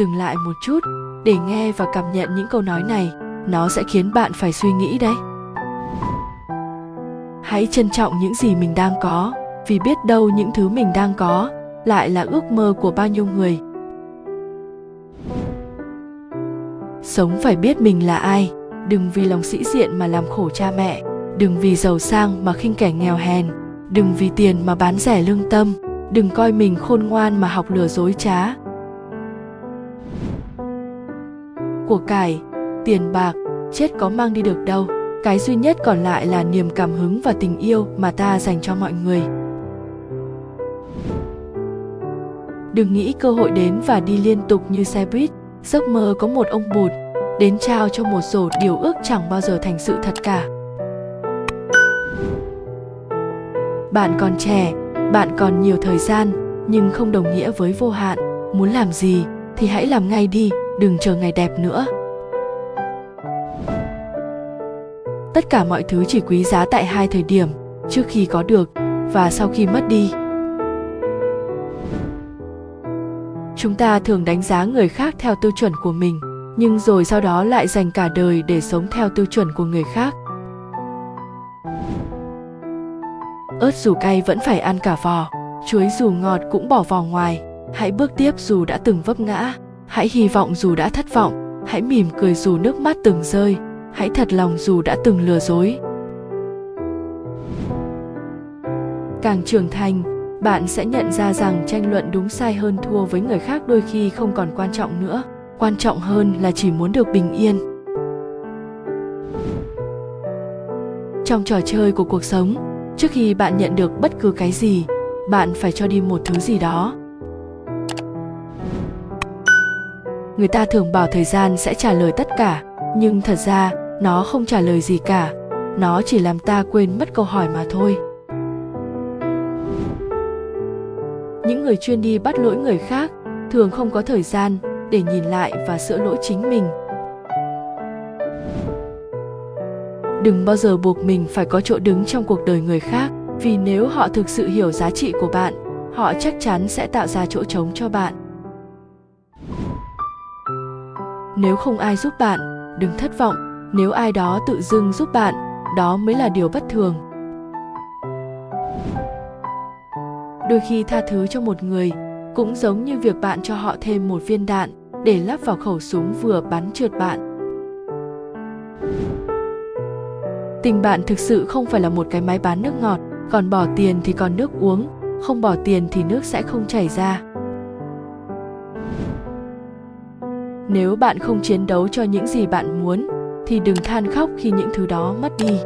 dừng lại một chút để nghe và cảm nhận những câu nói này. Nó sẽ khiến bạn phải suy nghĩ đấy. Hãy trân trọng những gì mình đang có, vì biết đâu những thứ mình đang có lại là ước mơ của bao nhiêu người. Sống phải biết mình là ai, đừng vì lòng sĩ diện mà làm khổ cha mẹ, đừng vì giàu sang mà khinh kẻ nghèo hèn, đừng vì tiền mà bán rẻ lương tâm, đừng coi mình khôn ngoan mà học lừa dối trá. Của cải, tiền bạc, chết có mang đi được đâu. Cái duy nhất còn lại là niềm cảm hứng và tình yêu mà ta dành cho mọi người. Đừng nghĩ cơ hội đến và đi liên tục như xe buýt. Giấc mơ có một ông bụt, đến trao cho một rổ điều ước chẳng bao giờ thành sự thật cả. Bạn còn trẻ, bạn còn nhiều thời gian, nhưng không đồng nghĩa với vô hạn. Muốn làm gì thì hãy làm ngay đi đừng chờ ngày đẹp nữa. Tất cả mọi thứ chỉ quý giá tại hai thời điểm, trước khi có được và sau khi mất đi. Chúng ta thường đánh giá người khác theo tiêu chuẩn của mình, nhưng rồi sau đó lại dành cả đời để sống theo tiêu chuẩn của người khác. Ớt dù cay vẫn phải ăn cả vỏ chuối dù ngọt cũng bỏ vỏ ngoài. Hãy bước tiếp dù đã từng vấp ngã hãy hy vọng dù đã thất vọng, hãy mỉm cười dù nước mắt từng rơi, hãy thật lòng dù đã từng lừa dối. Càng trưởng thành, bạn sẽ nhận ra rằng tranh luận đúng sai hơn thua với người khác đôi khi không còn quan trọng nữa. Quan trọng hơn là chỉ muốn được bình yên. Trong trò chơi của cuộc sống, trước khi bạn nhận được bất cứ cái gì, bạn phải cho đi một thứ gì đó. Người ta thường bảo thời gian sẽ trả lời tất cả, nhưng thật ra, nó không trả lời gì cả. Nó chỉ làm ta quên mất câu hỏi mà thôi. Những người chuyên đi bắt lỗi người khác thường không có thời gian để nhìn lại và sửa lỗi chính mình. Đừng bao giờ buộc mình phải có chỗ đứng trong cuộc đời người khác, vì nếu họ thực sự hiểu giá trị của bạn, họ chắc chắn sẽ tạo ra chỗ trống cho bạn. Nếu không ai giúp bạn, đừng thất vọng. Nếu ai đó tự dưng giúp bạn, đó mới là điều bất thường. Đôi khi tha thứ cho một người cũng giống như việc bạn cho họ thêm một viên đạn để lắp vào khẩu súng vừa bắn trượt bạn. Tình bạn thực sự không phải là một cái máy bán nước ngọt, còn bỏ tiền thì còn nước uống, không bỏ tiền thì nước sẽ không chảy ra. Nếu bạn không chiến đấu cho những gì bạn muốn, thì đừng than khóc khi những thứ đó mất đi.